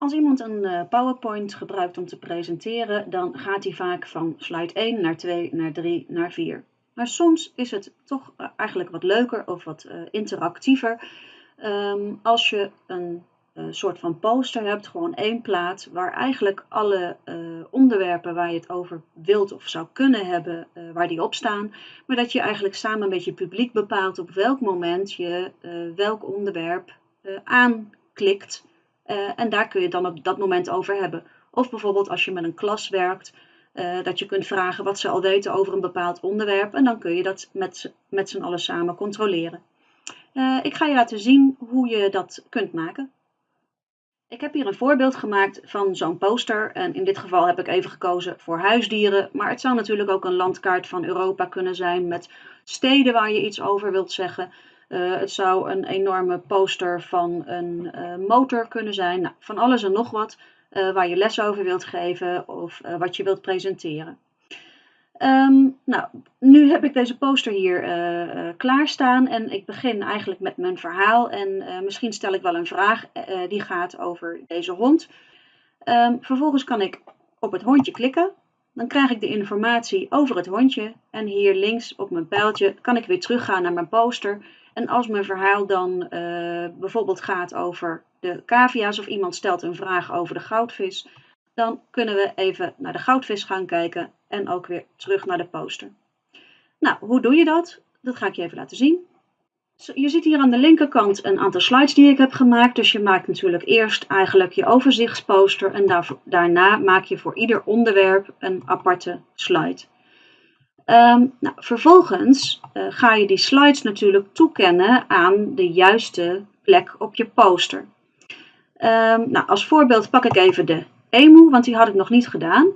Als iemand een uh, PowerPoint gebruikt om te presenteren, dan gaat hij vaak van slide 1 naar 2, naar 3, naar 4. Maar soms is het toch uh, eigenlijk wat leuker of wat uh, interactiever um, als je een soort van poster hebt, gewoon één plaat, waar eigenlijk alle onderwerpen waar je het over wilt of zou kunnen hebben, waar die op staan, maar dat je eigenlijk samen met je publiek bepaalt op welk moment je welk onderwerp aanklikt uh, en daar kun je het dan op dat moment over hebben. Of bijvoorbeeld als je met een klas werkt, uh, dat je kunt vragen wat ze al weten over een bepaald onderwerp. En dan kun je dat met, met z'n allen samen controleren. Uh, ik ga je laten zien hoe je dat kunt maken. Ik heb hier een voorbeeld gemaakt van zo'n poster. En in dit geval heb ik even gekozen voor huisdieren. Maar het zou natuurlijk ook een landkaart van Europa kunnen zijn met steden waar je iets over wilt zeggen. Uh, het zou een enorme poster van een uh, motor kunnen zijn. Nou, van alles en nog wat uh, waar je les over wilt geven of wat je wilt presenteren. Um, nou, nu heb ik deze poster hier klaarstaan en ik begin eigenlijk met mijn verhaal. En misschien stel ik wel een vraag die gaat over deze hond. Um, vervolgens kan ik op het hondje klikken. Dan krijg ik de informatie over het hondje. En hier links op mijn pijltje kan ik weer teruggaan naar mijn poster. En als mijn verhaal dan uh, bijvoorbeeld gaat over de cavia's of iemand stelt een vraag over de goudvis, dan kunnen we even naar de goudvis gaan kijken en ook weer terug naar de poster. Nou, hoe doe je dat? Dat ga ik je even laten zien. Je ziet hier aan de linkerkant een aantal slides die ik heb gemaakt. Dus je maakt natuurlijk eerst eigenlijk je overzichtsposter en daarna maak je voor ieder onderwerp een aparte slide. Um, nou, vervolgens uh, ga je die slides natuurlijk toekennen aan de juiste plek op je poster. Um, nou, als voorbeeld pak ik even de emu, want die had ik nog niet gedaan.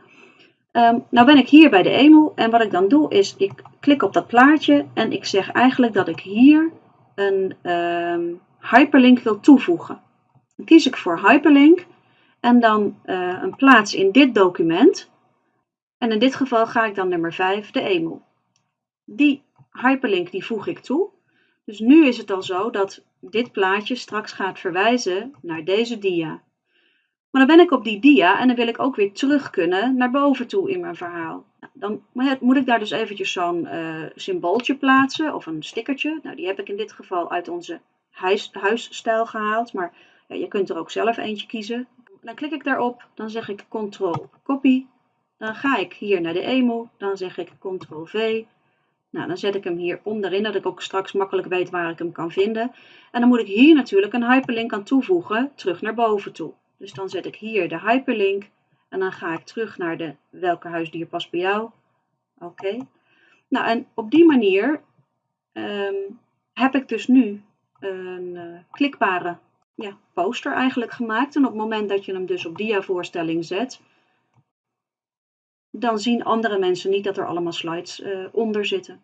Um, nou ben ik hier bij de emu en wat ik dan doe is, ik klik op dat plaatje en ik zeg eigenlijk dat ik hier een hyperlink wil toevoegen. Dan kies ik voor hyperlink en dan uh, een plaats in dit document. En in dit geval ga ik dan nummer 5, de emu. Die hyperlink die voeg ik toe. Dus nu is het al zo dat dit plaatje straks gaat verwijzen naar deze dia. Maar dan ben ik op die dia en dan wil ik ook weer terug kunnen naar boven toe in mijn verhaal. Dan moet ik daar dus eventjes zo'n uh, symbooltje plaatsen of een stickertje. Nou, die heb ik in dit geval uit onze huis, huisstijl gehaald, maar ja, je kunt er ook zelf eentje kiezen. Dan klik ik daarop, dan zeg ik Ctrl Copy dan ga ik hier naar de emu, dan zeg ik Ctrl-V. Nou, dan zet ik hem hier onderin, dat ik ook straks makkelijk weet waar ik hem kan vinden. En dan moet ik hier natuurlijk een hyperlink aan toevoegen, terug naar boven toe. Dus dan zet ik hier de hyperlink en dan ga ik terug naar de welke huisdier past bij jou. Oké. Nou, en op die manier um, heb ik dus nu een uh, klikbare ja, poster eigenlijk gemaakt. En op het moment dat je hem dus op diavoorstelling zet, dan zien andere mensen niet dat er allemaal slides uh, onder zitten.